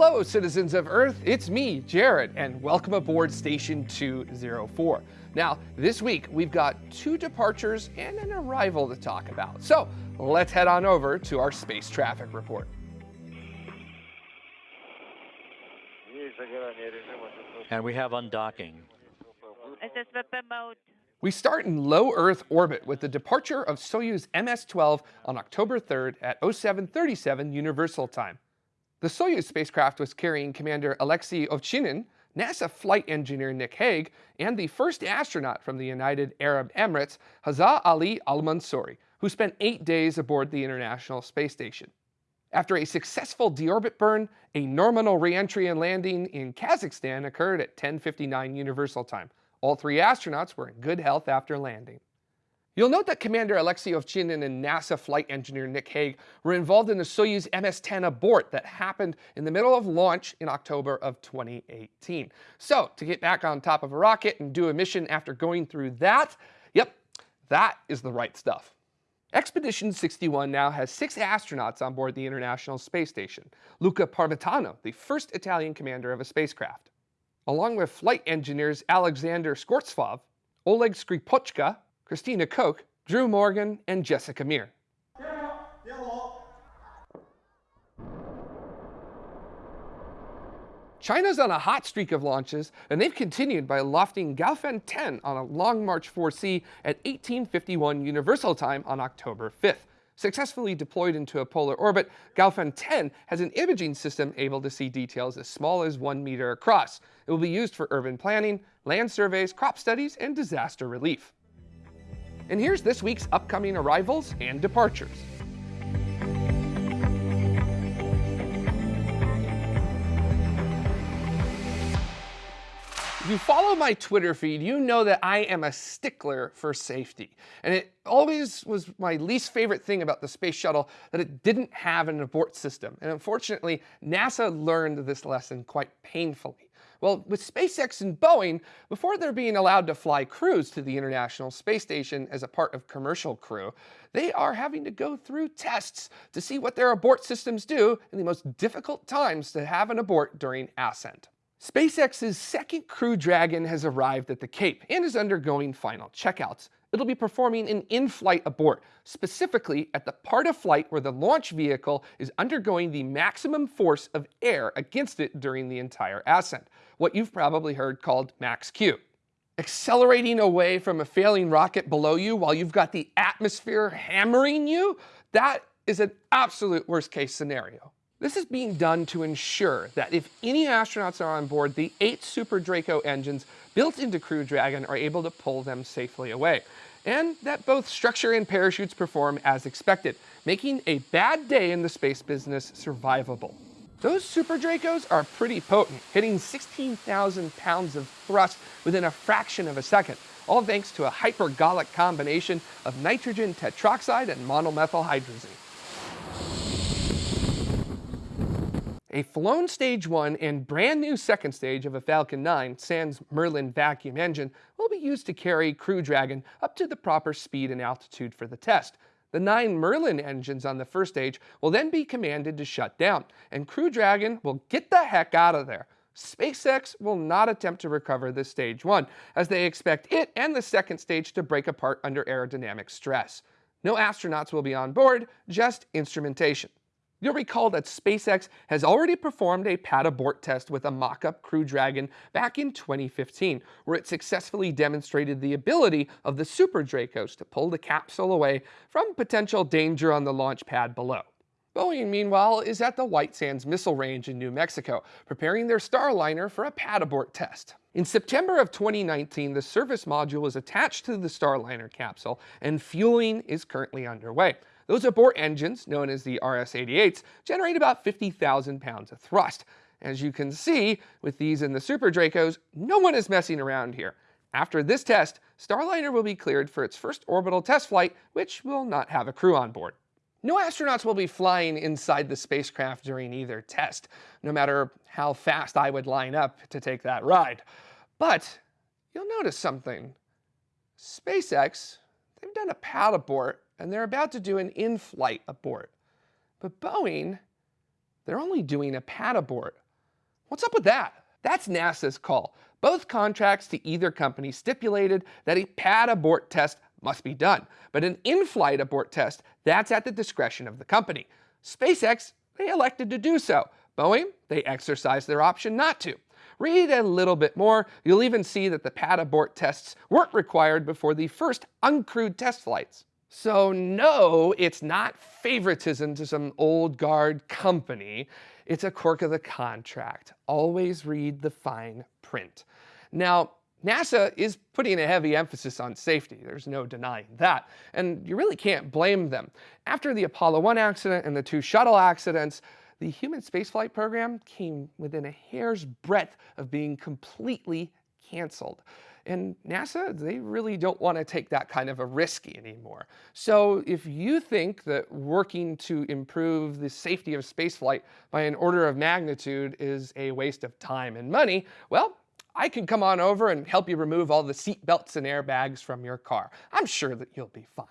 Hello, citizens of Earth. It's me, Jared, and welcome aboard Station 204. Now, this week we've got two departures and an arrival to talk about. So let's head on over to our space traffic report. And we have undocking. SSVP mode. We start in low Earth orbit with the departure of Soyuz MS-12 on October 3rd at 0737 Universal Time. The Soyuz spacecraft was carrying Commander Alexei Ovchinin, NASA flight engineer Nick Hague, and the first astronaut from the United Arab Emirates, Hazza Ali Al-Mansouri, who spent eight days aboard the International Space Station. After a successful deorbit burn, a nominal reentry and landing in Kazakhstan occurred at 10:59 Universal Time. All three astronauts were in good health after landing. You'll note that Commander Alexei Ovchinin and NASA flight engineer Nick Hague were involved in the Soyuz MS-10 abort that happened in the middle of launch in October of 2018. So to get back on top of a rocket and do a mission after going through that, yep, that is the right stuff. Expedition 61 now has six astronauts on board the International Space Station. Luca Parmitano, the first Italian commander of a spacecraft. Along with flight engineers Alexander Skvortsov, Oleg Skripochka, Christina Koch, Drew Morgan, and Jessica Meir. China's on a hot streak of launches, and they've continued by lofting Gaofen 10 on a Long March 4C at 1851 Universal Time on October 5th. Successfully deployed into a polar orbit, Gaofen 10 has an imaging system able to see details as small as one meter across. It will be used for urban planning, land surveys, crop studies, and disaster relief. And here's this week's upcoming arrivals and departures. If you follow my Twitter feed, you know that I am a stickler for safety. And it always was my least favorite thing about the space shuttle that it didn't have an abort system. And unfortunately, NASA learned this lesson quite painfully. Well, with SpaceX and Boeing, before they're being allowed to fly crews to the International Space Station as a part of commercial crew, they are having to go through tests to see what their abort systems do in the most difficult times to have an abort during ascent. SpaceX's second Crew Dragon has arrived at the Cape and is undergoing final checkouts it'll be performing an in-flight abort, specifically at the part of flight where the launch vehicle is undergoing the maximum force of air against it during the entire ascent, what you've probably heard called max Q. Accelerating away from a failing rocket below you while you've got the atmosphere hammering you, that is an absolute worst case scenario. This is being done to ensure that if any astronauts are on board, the eight Super Draco engines built into Crew Dragon are able to pull them safely away, and that both structure and parachutes perform as expected, making a bad day in the space business survivable. Those Super Dracos are pretty potent, hitting 16,000 pounds of thrust within a fraction of a second, all thanks to a hypergolic combination of nitrogen tetroxide and monomethyl A flown stage 1 and brand new second stage of a Falcon 9 sans Merlin vacuum engine will be used to carry Crew Dragon up to the proper speed and altitude for the test. The nine Merlin engines on the first stage will then be commanded to shut down, and Crew Dragon will get the heck out of there. SpaceX will not attempt to recover this stage 1, as they expect it and the second stage to break apart under aerodynamic stress. No astronauts will be on board, just instrumentation. You'll recall that SpaceX has already performed a pad abort test with a mock-up Crew Dragon back in 2015, where it successfully demonstrated the ability of the Super Dracos to pull the capsule away from potential danger on the launch pad below. Boeing, meanwhile, is at the White Sands Missile Range in New Mexico, preparing their Starliner for a pad abort test. In September of 2019, the service module was attached to the Starliner capsule, and fueling is currently underway. Those abort engines, known as the RS-88s, generate about 50,000 pounds of thrust. As you can see, with these in the Super Dracos, no one is messing around here. After this test, Starliner will be cleared for its first orbital test flight, which will not have a crew on board. No astronauts will be flying inside the spacecraft during either test, no matter how fast I would line up to take that ride. But you'll notice something. SpaceX, they've done a pad abort and they're about to do an in-flight abort. But Boeing, they're only doing a pad abort. What's up with that? That's NASA's call. Both contracts to either company stipulated that a pad abort test must be done, but an in-flight abort test, that's at the discretion of the company. SpaceX, they elected to do so. Boeing, they exercised their option not to. Read a little bit more, you'll even see that the pad abort tests weren't required before the first uncrewed test flights. So no, it's not favoritism to some old guard company. It's a quirk of the contract. Always read the fine print. Now, NASA is putting a heavy emphasis on safety. There's no denying that. And you really can't blame them. After the Apollo 1 accident and the two shuttle accidents, the human spaceflight program came within a hair's breadth of being completely canceled. And NASA, they really don't want to take that kind of a risk anymore. So if you think that working to improve the safety of spaceflight by an order of magnitude is a waste of time and money, well, I can come on over and help you remove all the seat belts and airbags from your car. I'm sure that you'll be fine.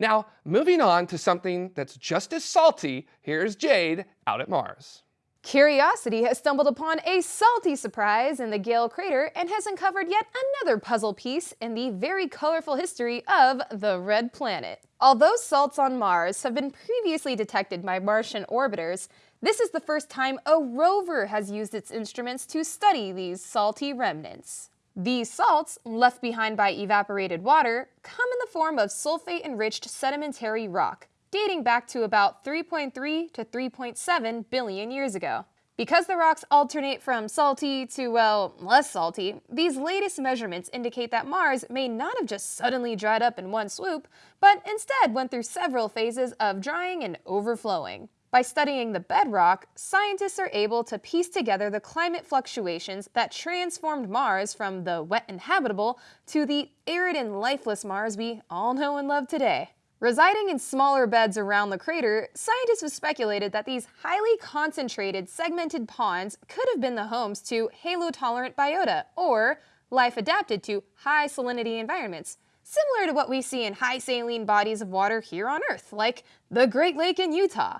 Now, moving on to something that's just as salty, here's Jade out at Mars. Curiosity has stumbled upon a salty surprise in the Gale crater and has uncovered yet another puzzle piece in the very colorful history of the Red Planet. Although salts on Mars have been previously detected by Martian orbiters, this is the first time a rover has used its instruments to study these salty remnants. These salts, left behind by evaporated water, come in the form of sulfate-enriched sedimentary rock, dating back to about 3.3 to 3.7 billion years ago. Because the rocks alternate from salty to, well, less salty, these latest measurements indicate that Mars may not have just suddenly dried up in one swoop, but instead went through several phases of drying and overflowing. By studying the bedrock, scientists are able to piece together the climate fluctuations that transformed Mars from the wet and habitable to the arid and lifeless Mars we all know and love today. Residing in smaller beds around the crater, scientists have speculated that these highly concentrated segmented ponds could have been the homes to halotolerant biota, or life adapted to high salinity environments, similar to what we see in high saline bodies of water here on Earth, like the Great Lake in Utah.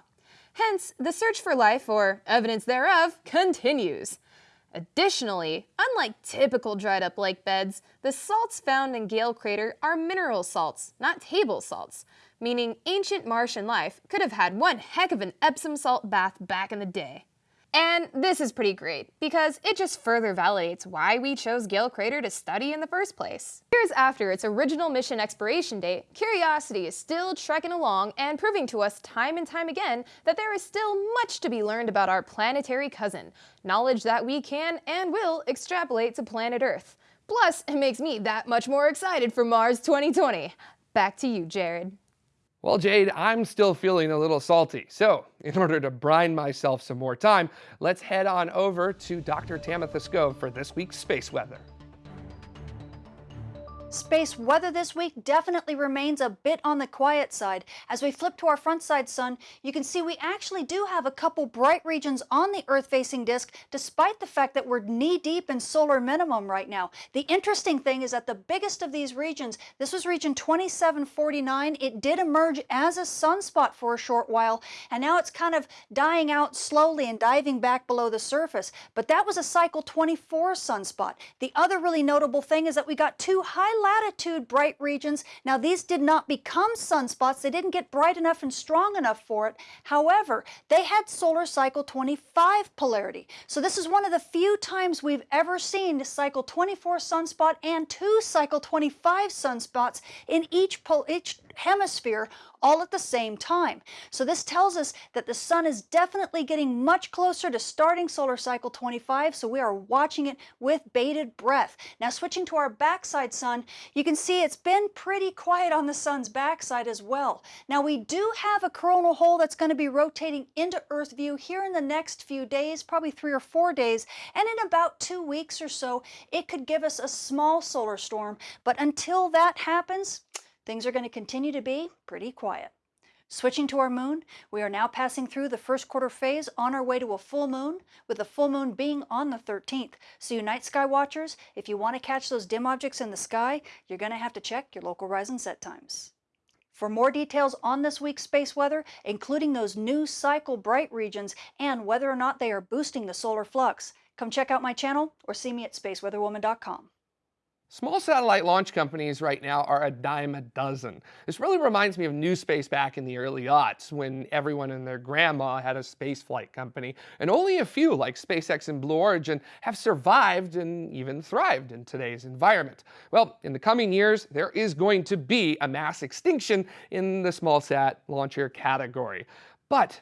Hence, the search for life, or evidence thereof, continues. Additionally, unlike typical dried up lake beds, the salts found in Gale Crater are mineral salts, not table salts, meaning ancient Martian life could have had one heck of an Epsom salt bath back in the day. And this is pretty great, because it just further validates why we chose Gale Crater to study in the first place. Years after its original mission expiration date, Curiosity is still trekking along and proving to us time and time again that there is still much to be learned about our planetary cousin, knowledge that we can and will extrapolate to planet Earth. Plus, it makes me that much more excited for Mars 2020. Back to you, Jared. Well, Jade, I'm still feeling a little salty. So, in order to brine myself some more time, let's head on over to Dr. Tamitha Skov for this week's space weather. Space weather this week definitely remains a bit on the quiet side. As we flip to our front side sun, you can see we actually do have a couple bright regions on the Earth-facing disk, despite the fact that we're knee-deep in solar minimum right now. The interesting thing is that the biggest of these regions, this was region 2749, it did emerge as a sunspot for a short while, and now it's kind of dying out slowly and diving back below the surface. But that was a cycle 24 sunspot. The other really notable thing is that we got two high latitude bright regions. Now these did not become sunspots. They didn't get bright enough and strong enough for it. However, they had solar cycle 25 polarity. So this is one of the few times we've ever seen a cycle 24 sunspot and two cycle 25 sunspots in each, each hemisphere all at the same time. So this tells us that the sun is definitely getting much closer to starting solar cycle 25, so we are watching it with bated breath. Now switching to our backside sun, you can see it's been pretty quiet on the sun's backside as well. Now we do have a coronal hole that's going to be rotating into Earth view here in the next few days, probably three or four days, and in about two weeks or so, it could give us a small solar storm. But until that happens, things are going to continue to be pretty quiet. Switching to our moon, we are now passing through the first quarter phase on our way to a full moon, with the full moon being on the 13th. So you night sky watchers, if you want to catch those dim objects in the sky, you're going to have to check your local rise and set times. For more details on this week's space weather, including those new cycle bright regions and whether or not they are boosting the solar flux, come check out my channel or see me at spaceweatherwoman.com. Small satellite launch companies right now are a dime a dozen. This really reminds me of New Space back in the early aughts when everyone and their grandma had a spaceflight company, and only a few like SpaceX and Blue Origin have survived and even thrived in today's environment. Well, in the coming years, there is going to be a mass extinction in the small sat launcher category. But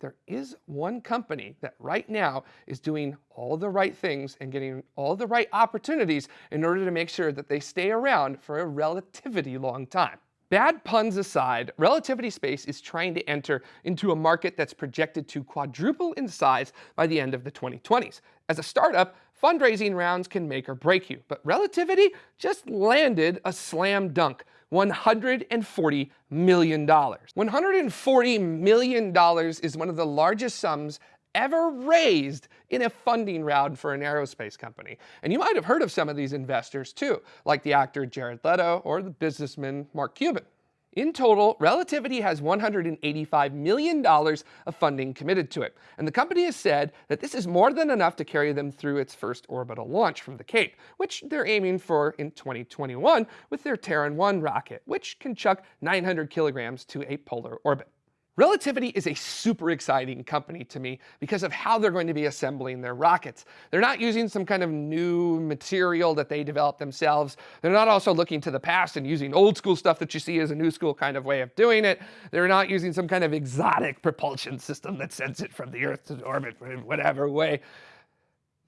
there is one company that right now is doing all the right things and getting all the right opportunities in order to make sure that they stay around for a relatively long time. Bad puns aside, Relativity Space is trying to enter into a market that's projected to quadruple in size by the end of the 2020s. As a startup, fundraising rounds can make or break you, but Relativity just landed a slam dunk. $140 million. $140 million is one of the largest sums ever raised in a funding round for an aerospace company. And you might have heard of some of these investors too, like the actor Jared Leto or the businessman Mark Cuban. In total, Relativity has $185 million of funding committed to it, and the company has said that this is more than enough to carry them through its first orbital launch from the Cape, which they're aiming for in 2021 with their Terran 1 rocket, which can chuck 900 kilograms to a polar orbit. Relativity is a super exciting company to me because of how they're going to be assembling their rockets. They're not using some kind of new material that they developed themselves. They're not also looking to the past and using old school stuff that you see as a new school kind of way of doing it. They're not using some kind of exotic propulsion system that sends it from the Earth to orbit in whatever way.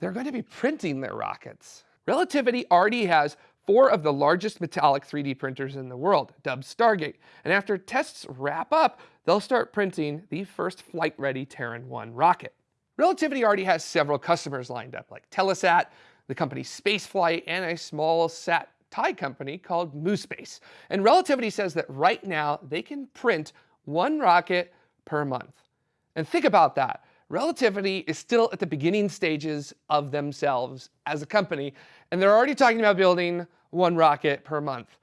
They're going to be printing their rockets. Relativity already has four of the largest metallic 3D printers in the world, dubbed Stargate. And after tests wrap up, they'll start printing the first flight-ready Terran 1 rocket. Relativity already has several customers lined up, like Telesat, the company Spaceflight, and a small sat Thai company called MuSpace. And Relativity says that right now they can print one rocket per month. And think about that. Relativity is still at the beginning stages of themselves as a company, and they're already talking about building one rocket per month.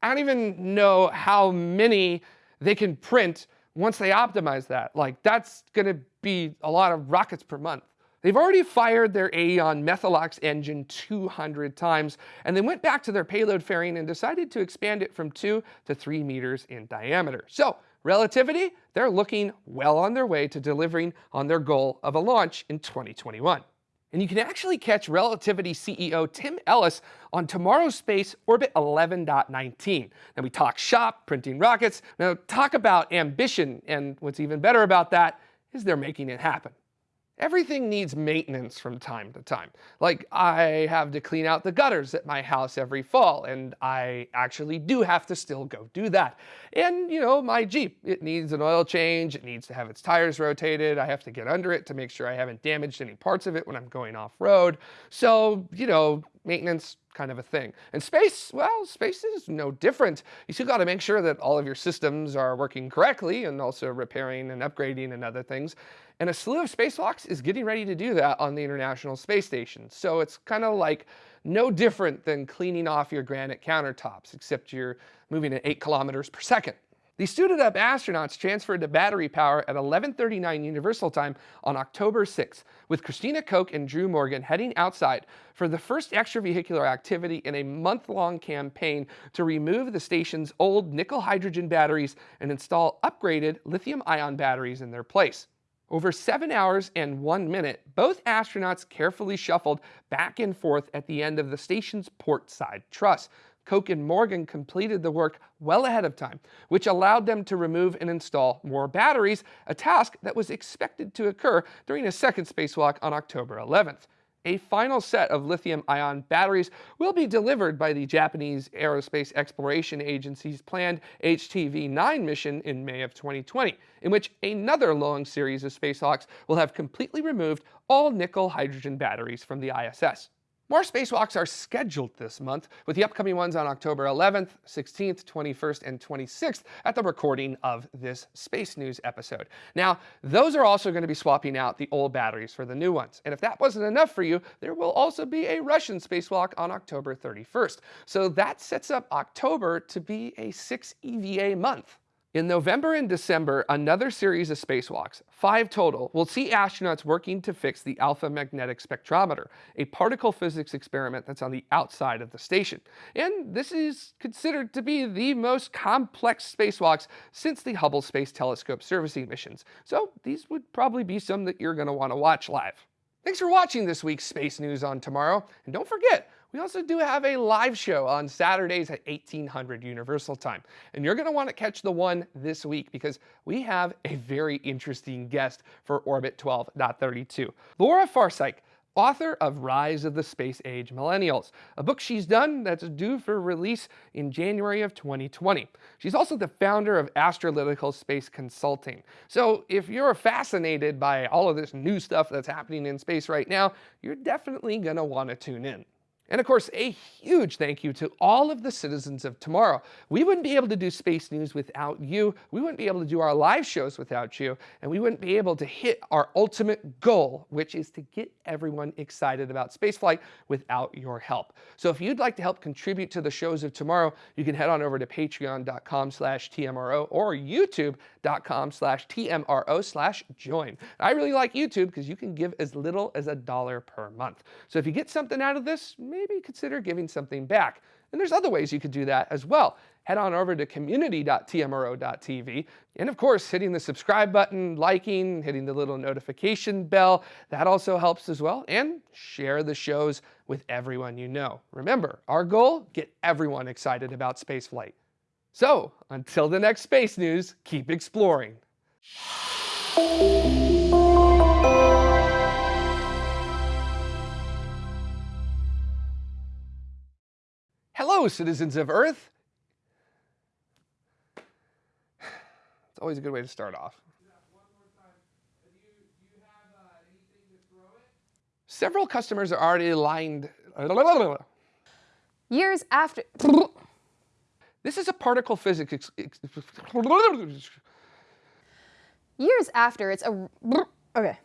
I don't even know how many they can print once they optimize that. Like that's gonna be a lot of rockets per month. They've already fired their Aeon Methalox engine 200 times, and they went back to their payload fairing and decided to expand it from two to three meters in diameter. So relativity, they're looking well on their way to delivering on their goal of a launch in 2021. And you can actually catch Relativity CEO Tim Ellis on tomorrow's Space Orbit 11.19. Now we talk shop, printing rockets, now talk about ambition, and what's even better about that is they're making it happen. Everything needs maintenance from time to time. Like I have to clean out the gutters at my house every fall and I actually do have to still go do that. And you know, my Jeep, it needs an oil change, it needs to have its tires rotated, I have to get under it to make sure I haven't damaged any parts of it when I'm going off road. So, you know, maintenance kind of a thing. And space, well, space is no different. You still got to make sure that all of your systems are working correctly and also repairing and upgrading and other things. And a slew of spacewalks is getting ready to do that on the International Space Station. So it's kind of like no different than cleaning off your granite countertops, except you're moving at eight kilometers per second. These suited up astronauts transferred to battery power at 11.39 Universal Time on October 6, with Christina Koch and Drew Morgan heading outside for the first extravehicular activity in a month-long campaign to remove the station's old nickel-hydrogen batteries and install upgraded lithium-ion batteries in their place. Over seven hours and one minute, both astronauts carefully shuffled back and forth at the end of the station's port side truss, Koch and Morgan completed the work well ahead of time, which allowed them to remove and install more batteries, a task that was expected to occur during a second spacewalk on October 11th. A final set of lithium-ion batteries will be delivered by the Japanese Aerospace Exploration Agency's planned HTV-9 mission in May of 2020, in which another long series of spacewalks will have completely removed all nickel-hydrogen batteries from the ISS. More spacewalks are scheduled this month, with the upcoming ones on October 11th, 16th, 21st, and 26th at the recording of this Space News episode. Now, those are also going to be swapping out the old batteries for the new ones. And if that wasn't enough for you, there will also be a Russian spacewalk on October 31st. So that sets up October to be a 6 EVA month. In November and December, another series of spacewalks, five total, will see astronauts working to fix the Alpha Magnetic Spectrometer, a particle physics experiment that's on the outside of the station. And this is considered to be the most complex spacewalks since the Hubble Space Telescope servicing missions. So these would probably be some that you're going to want to watch live. Thanks for watching this week's Space News on Tomorrow. And don't forget, we also do have a live show on Saturdays at 1800 Universal Time. And you're going to want to catch the one this week because we have a very interesting guest for Orbit 12.32. Laura Forczyk, author of Rise of the Space Age Millennials, a book she's done that's due for release in January of 2020. She's also the founder of Astralytical Space Consulting. So if you're fascinated by all of this new stuff that's happening in space right now, you're definitely going to want to tune in. And of course, a huge thank you to all of the citizens of tomorrow. We wouldn't be able to do Space News without you. We wouldn't be able to do our live shows without you. And we wouldn't be able to hit our ultimate goal, which is to get everyone excited about spaceflight without your help. So if you'd like to help contribute to the shows of tomorrow, you can head on over to patreon.com slash TMRO or youtube.com slash TMRO slash join. I really like YouTube because you can give as little as a dollar per month. So if you get something out of this, maybe consider giving something back. And there's other ways you could do that as well. Head on over to community.tmro.tv. And of course, hitting the subscribe button, liking, hitting the little notification bell, that also helps as well. And share the shows with everyone you know. Remember, our goal, get everyone excited about spaceflight. So, until the next space news, keep exploring. Hello, citizens of Earth. It's always a good way to start off. Several customers are already lined. Years after. This is a particle physics. Years after, it's a. Okay.